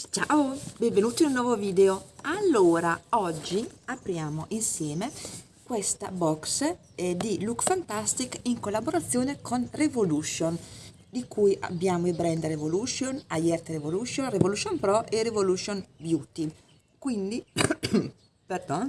Ciao, benvenuti in un nuovo video. Allora, oggi apriamo insieme questa box eh, di Look Fantastic in collaborazione con Revolution, di cui abbiamo i brand Revolution, Ayert Revolution, Revolution Pro e Revolution Beauty. Quindi, pardon,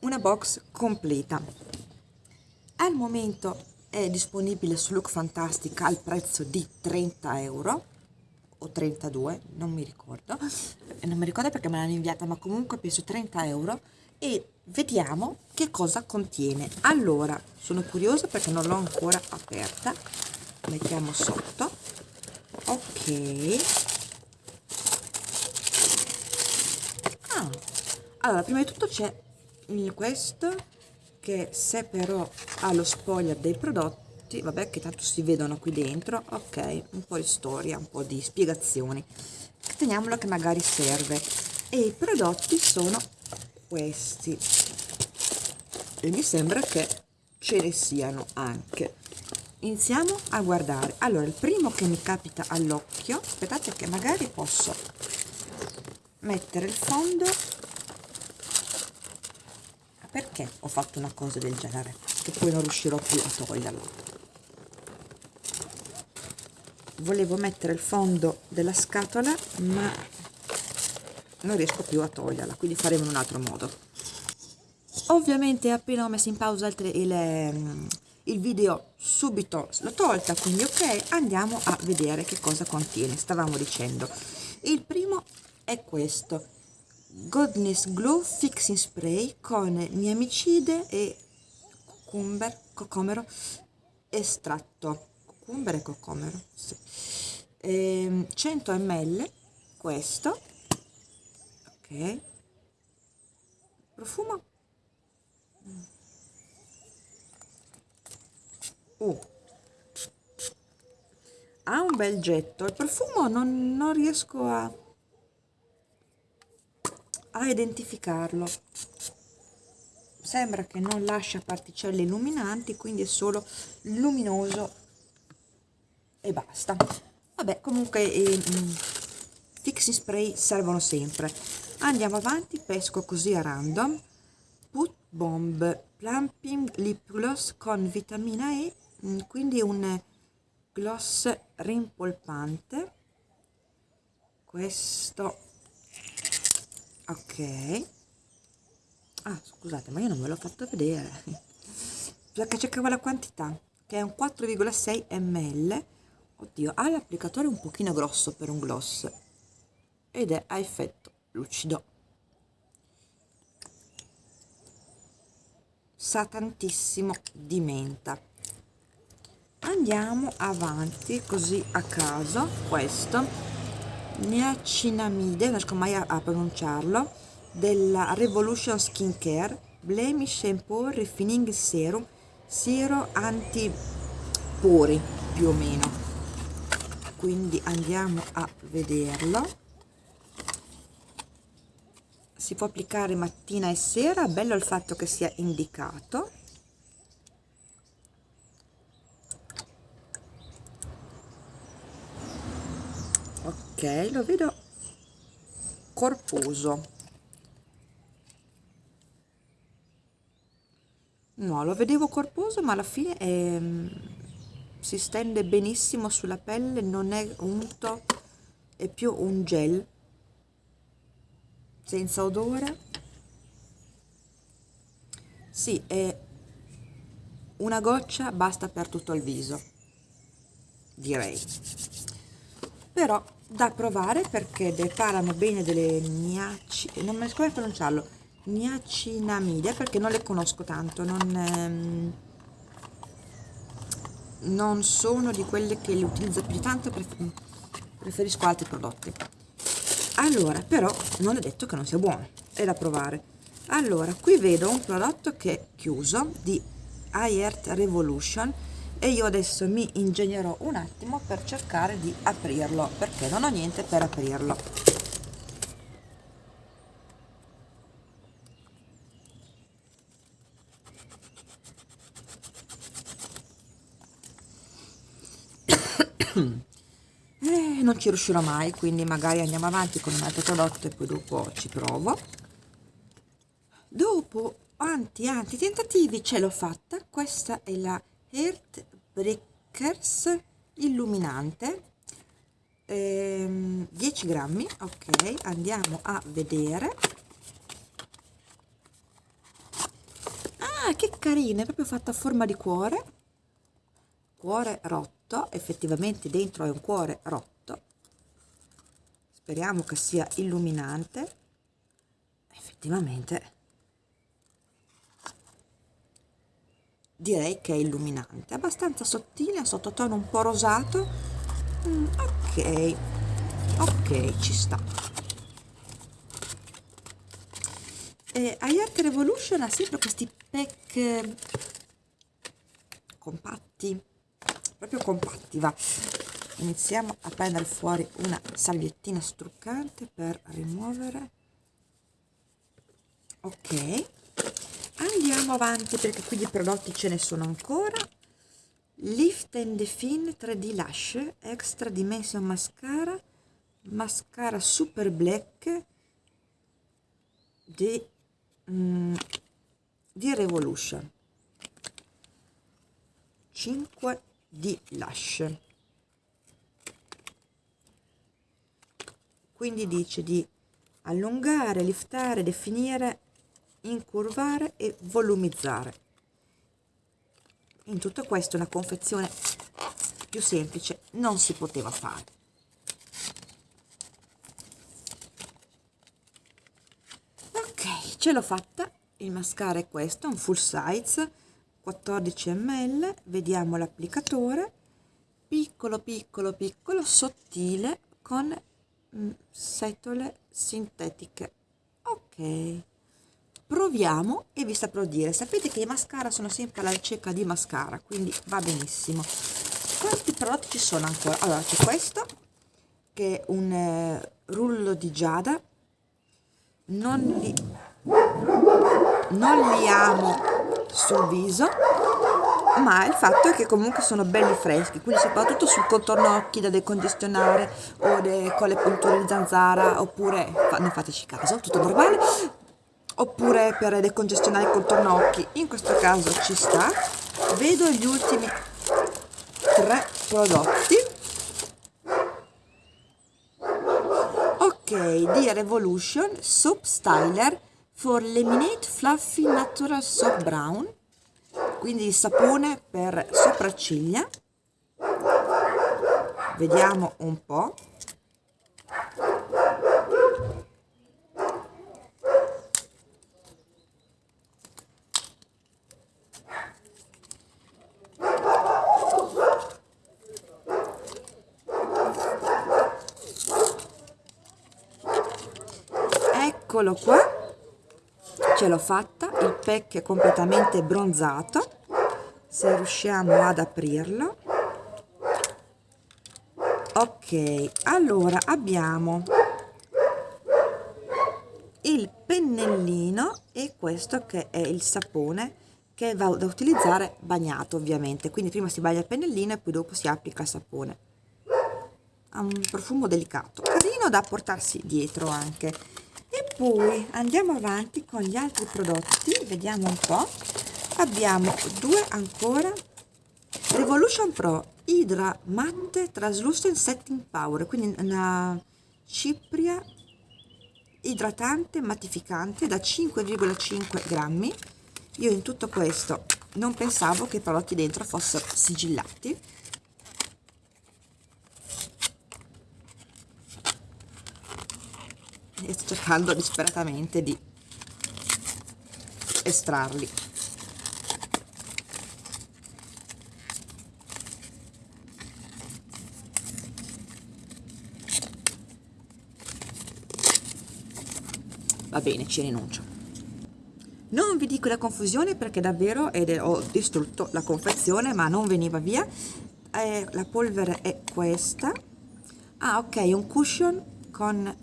una box completa. Al momento è disponibile su Look Fantastic al prezzo di 30 euro o 32, non mi ricordo, non mi ricordo perché me l'hanno inviata, ma comunque penso 30 euro e vediamo che cosa contiene. Allora, sono curiosa perché non l'ho ancora aperta, mettiamo sotto, ok. Ah. Allora, prima di tutto c'è questo che se però ha lo spoiler dei prodotti prodotti vabbè che tanto si vedono qui dentro. Ok un po' di storia un po' di spiegazioni. Teniamolo che magari serve. E i prodotti sono questi. E mi sembra che ce ne siano anche. Iniziamo a guardare. Allora il primo che mi capita all'occhio aspettate che magari posso mettere il fondo. Perché ho fatto una cosa del genere? Che poi non riuscirò più a toglierlo volevo mettere il fondo della scatola ma non riesco più a toglierla quindi faremo in un altro modo. Ovviamente appena ho messo in pausa il, il, ehm, il video subito l'ho tolta quindi ok andiamo a vedere che cosa contiene stavamo dicendo. Il primo è questo Goodness Glow Fixing Spray con niamicide e cucumber, cocomero estratto cucumber e cocomero sì. e, 100 ml questo. Ok. Profumo. Uh. ha un bel getto. Il profumo non, non riesco a a identificarlo. Sembra che non lascia particelle illuminanti quindi è solo luminoso e basta. Vabbè comunque eh, fixie spray servono sempre. Andiamo avanti pesco così a random. Put bomb plumping lip gloss con vitamina E mm, quindi un gloss rimpolpante. Questo. Ok. Ah scusate ma io non ve l'ho fatto vedere. Perché cercavo la quantità che è un 4,6 ml oddio ha l'applicatore un pochino grosso per un gloss. Ed è a effetto lucido. Sa tantissimo di menta. Andiamo avanti così a caso. Questo. Niacinamide non riesco mai a, a pronunciarlo della revolution skincare blemish shampoo refining serum siero anti pori più o meno quindi andiamo a vederlo. Si può applicare mattina e sera bello il fatto che sia indicato. Ok lo vedo corposo. No lo vedevo corposo ma alla fine è si stende benissimo sulla pelle non è unto è più un gel senza odore. Sì è una goccia basta per tutto il viso direi. Però da provare perché parlano bene delle niaci non mi riesco a pronunciarlo niacinamide perché non le conosco tanto non ehm, non sono di quelle che le utilizzo più tanto preferisco altri prodotti. Allora però non è detto che non sia buono è da provare. Allora qui vedo un prodotto che è chiuso di iEarth Revolution e io adesso mi ingegnerò un attimo per cercare di aprirlo perché non ho niente per aprirlo e non ci riuscirò mai quindi magari andiamo avanti con un altro prodotto e poi dopo ci provo. Dopo anti anti tentativi ce l'ho fatta. Questa è la Heart Breakers illuminante. Ehm, 10 grammi ok andiamo a vedere. Ah che carina è proprio fatta a forma di cuore. Cuore rotto effettivamente dentro è un cuore rotto. Speriamo che sia illuminante. Effettivamente direi che è illuminante. Abbastanza sottile a sottotono un po' rosato. Mm, ok ok ci sta. E Art Revolution ha sempre questi pack compatti proprio compatti va iniziamo a prendere fuori una salviettina struccante per rimuovere. Ok. Andiamo avanti perché qui di prodotti ce ne sono ancora. Lift and Define 3D Lash Extra Dimension Mascara Mascara Super Black di, mm, di Revolution. 5 di Lash quindi dice di allungare, liftare, definire incurvare e volumizzare. In tutto questo una confezione più semplice non si poteva fare. Ok ce l'ho fatta. Il mascara è questo un full size 14 ml vediamo l'applicatore. Piccolo piccolo piccolo sottile con mm, setole sintetiche. Ok. Proviamo e vi saprò dire. Sapete che i mascara sono sempre alla ricerca di mascara quindi va benissimo. Quanti prodotti ci sono ancora? Allora c'è questo che è un eh, rullo di giada. Non li non li amo sul viso ma il fatto è che comunque sono belli freschi quindi soprattutto sul contorno occhi da decongestionare o de, con le punture di zanzara oppure non fateci caso tutto normale oppure per decongestionare il contorno occhi. In questo caso ci sta. Vedo gli ultimi tre prodotti. Ok di Revolution Soap Styler for Lemonade Fluffy Natural Soap Brown quindi sapone per sopracciglia. Vediamo un po' eccolo qua ce l'ho fatta il pack è completamente bronzato se riusciamo ad aprirlo. Ok allora abbiamo il pennellino e questo che è il sapone che va da utilizzare bagnato ovviamente. Quindi prima si bagna il pennellino e poi dopo si applica il sapone. Ha un profumo delicato carino da portarsi dietro anche poi andiamo avanti con gli altri prodotti vediamo un po. Abbiamo due ancora. Revolution Pro Hydra Matte Translucent Setting Power quindi una cipria idratante mattificante da 5,5 grammi. Io in tutto questo non pensavo che i prodotti dentro fossero sigillati e sto cercando disperatamente di estrarli. Va bene ci rinuncio. Non vi dico la confusione perché davvero ed ho distrutto la confezione ma non veniva via. Eh, la polvere è questa. Ah ok un cushion con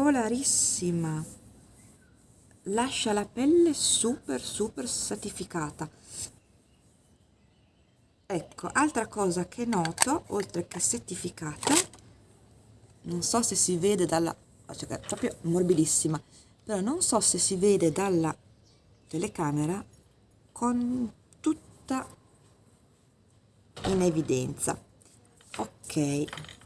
Particolarissima. Lascia la pelle super super satificata. Ecco, altra cosa che noto, oltre che settificata, non so se si vede dalla... cioè proprio morbidissima, però non so se si vede dalla telecamera con tutta in evidenza. Ok.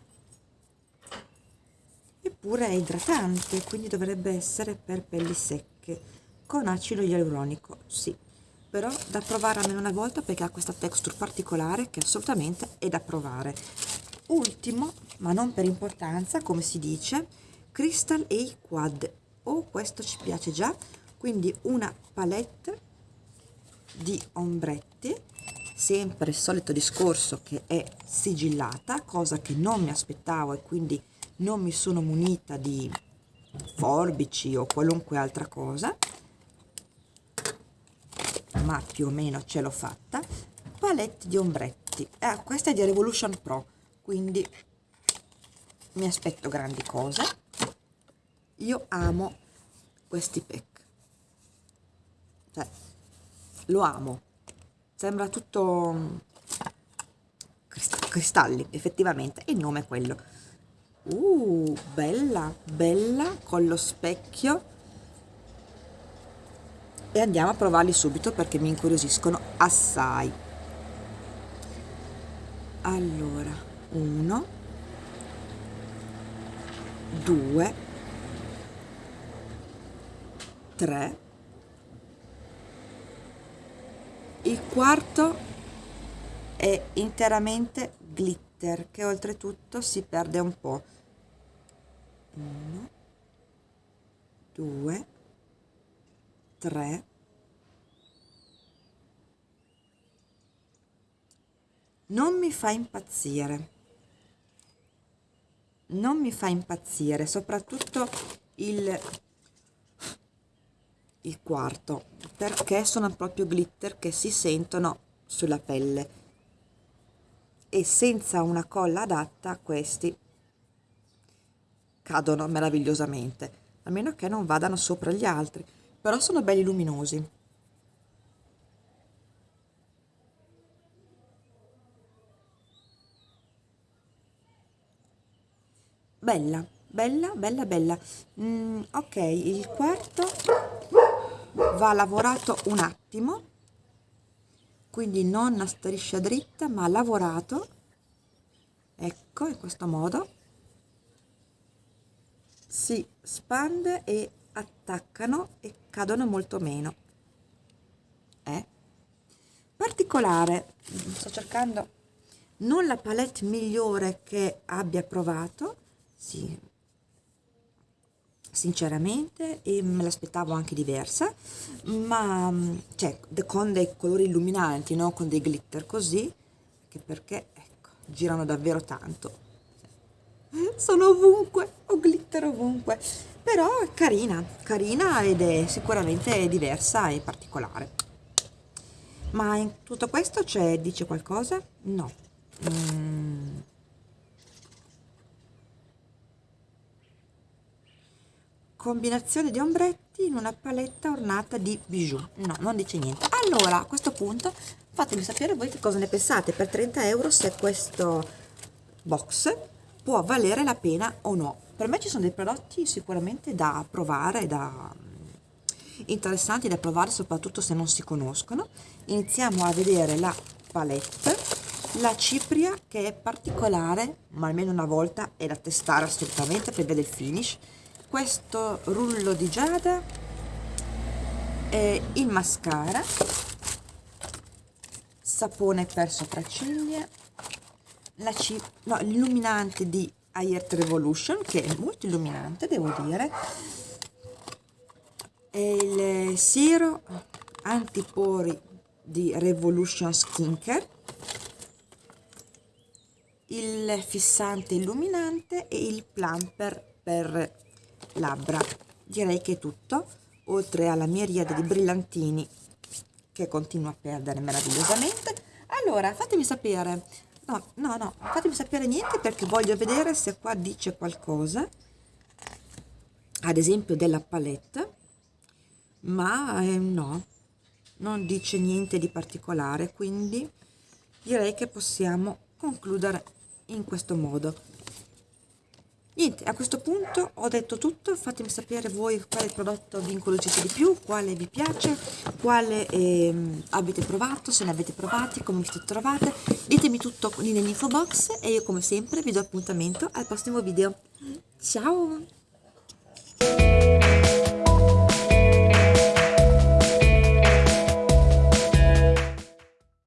Eppure è idratante, quindi dovrebbe essere per pelli secche, con acido ialuronico, sì. Però da provare almeno una volta perché ha questa texture particolare che assolutamente è da provare. Ultimo ma non per importanza come si dice Crystal A Quad. Oh questo ci piace già. Quindi una palette di ombretti sempre il solito discorso che è sigillata cosa che non mi aspettavo e quindi non mi sono munita di forbici o qualunque altra cosa ma più o meno ce l'ho fatta. Palette di ombretti. Eh, questa è di Revolution Pro quindi mi aspetto grandi cose. Io amo questi pack. Cioè lo amo. Sembra tutto mm, cristalli effettivamente. Il nome è quello uh bella bella con lo specchio. E andiamo a provarli subito perché mi incuriosiscono assai. Allora uno due tre. Il quarto è interamente glitter che oltretutto si perde un po' uno due 3 non mi fa impazzire. Non mi fa impazzire soprattutto il il quarto perché sono proprio glitter che si sentono sulla pelle. E senza una colla adatta questi cadono meravigliosamente a meno che non vadano sopra gli altri però sono belli luminosi. Bella bella bella bella. Mm, ok il quarto va lavorato un attimo quindi non a striscia dritta ma lavorato. Ecco in questo modo si spande e attaccano e cadono molto meno. Eh? particolare sto cercando non la palette migliore che abbia provato sì. Sinceramente e me l'aspettavo anche diversa ma cioè con dei colori illuminanti no? Con dei glitter così perché ecco girano davvero tanto sono ovunque ho glitter ovunque però è carina, carina ed è sicuramente diversa e particolare. Ma in tutto questo c'è, dice qualcosa? No. Mm. Combinazione di ombretti in una paletta ornata di bijou. No, non dice niente. Allora, a questo punto fatemi sapere voi che cosa ne pensate per 30 euro se questo box può valere la pena o no per me ci sono dei prodotti sicuramente da provare, da, interessanti da provare soprattutto se non si conoscono. Iniziamo a vedere la palette, la cipria che è particolare, ma almeno una volta è da testare assolutamente per vedere il finish. Questo rullo di giada, il mascara, sapone per sopracciglia, no, l'illuminante di Ayert Revolution che è molto illuminante devo dire. E il siero antipori di Revolution Skincare il fissante illuminante e il plumper per labbra. Direi che è tutto oltre alla miriade di brillantini che continuo a perdere meravigliosamente. Allora fatemi sapere no, no, no, fatemi sapere niente perché voglio vedere se qua dice qualcosa, ad esempio della palette, ma eh, no, non dice niente di particolare, quindi direi che possiamo concludere in questo modo. Niente, a questo punto ho detto tutto, fatemi sapere voi quale prodotto vi incuriosisce di più, quale vi piace, quale eh, avete provato, se ne avete provati, come vi siete trovate, ditemi tutto nell'info box e io come sempre vi do appuntamento al prossimo video. Ciao!